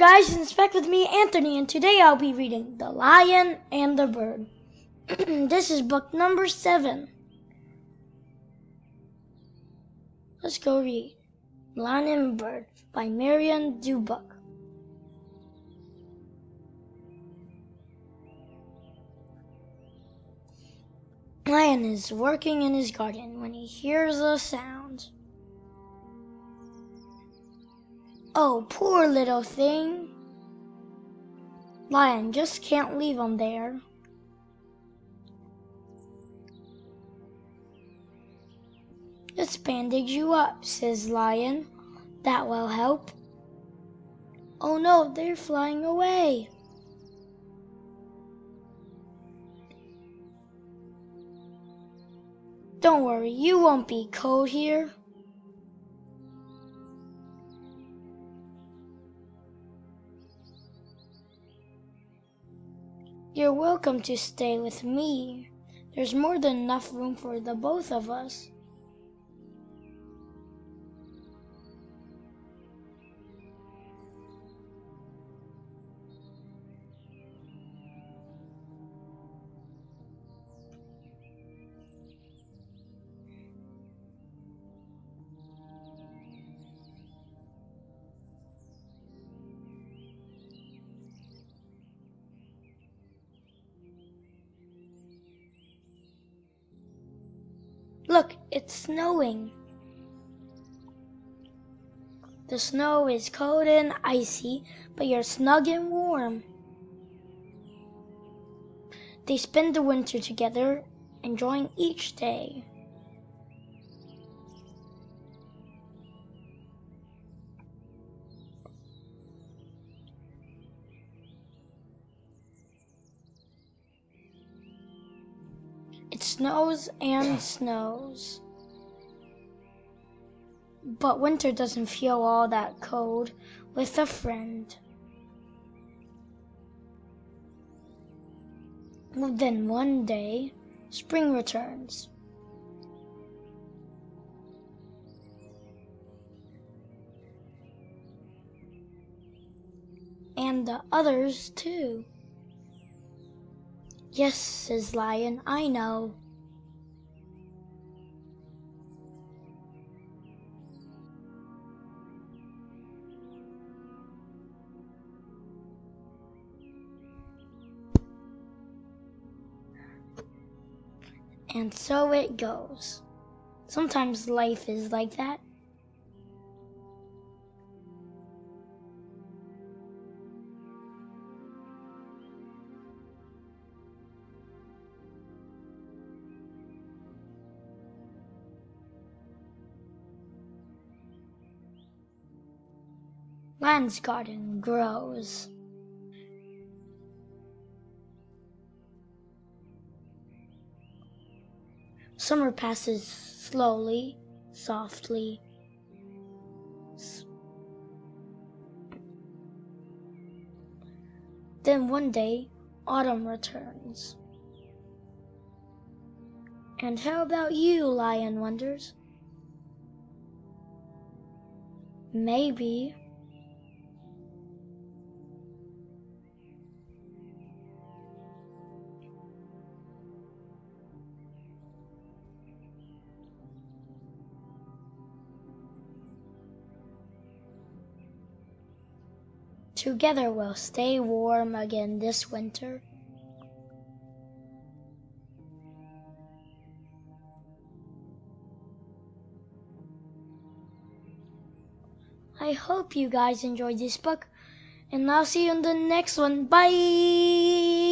guys, it's back with me, Anthony, and today I'll be reading The Lion and the Bird. this is book number seven. Let's go read Lion and Bird by Marion Dubuc. Lion is working in his garden when he hears a sound. Oh, poor little thing. Lion just can't leave him there. Let's bandage you up, says Lion. That will help. Oh no, they're flying away. Don't worry, you won't be cold here. You're welcome to stay with me. There's more than enough room for the both of us. Look, it's snowing. The snow is cold and icy, but you're snug and warm. They spend the winter together, enjoying each day. It snows and snows. But winter doesn't feel all that cold with a friend. Then one day, spring returns. And the others too. Yes, says Lion, I know. And so it goes. Sometimes life is like that. Lion's garden grows. Summer passes slowly, softly. Then one day, autumn returns. And how about you, Lion wonders? Maybe Together we'll stay warm again this winter. I hope you guys enjoyed this book, and I'll see you in the next one. Bye!